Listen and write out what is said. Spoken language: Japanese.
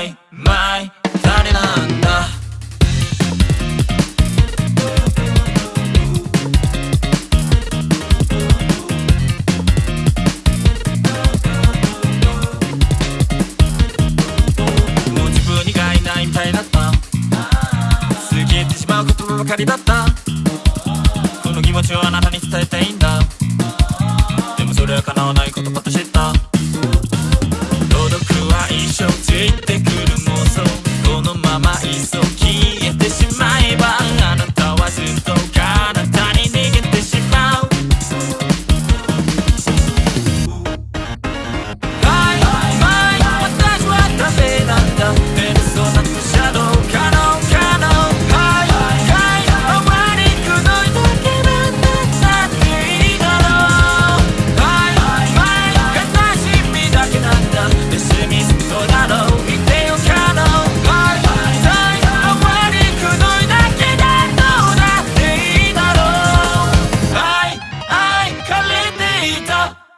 マイマイ誰なんだ。もう自分以外ないみたいだった。過ぎてしまう言葉ばかりだった。この気持ちをあなたに伝えたいんだ。でもそれは叶わない言葉と知っ she's so いた。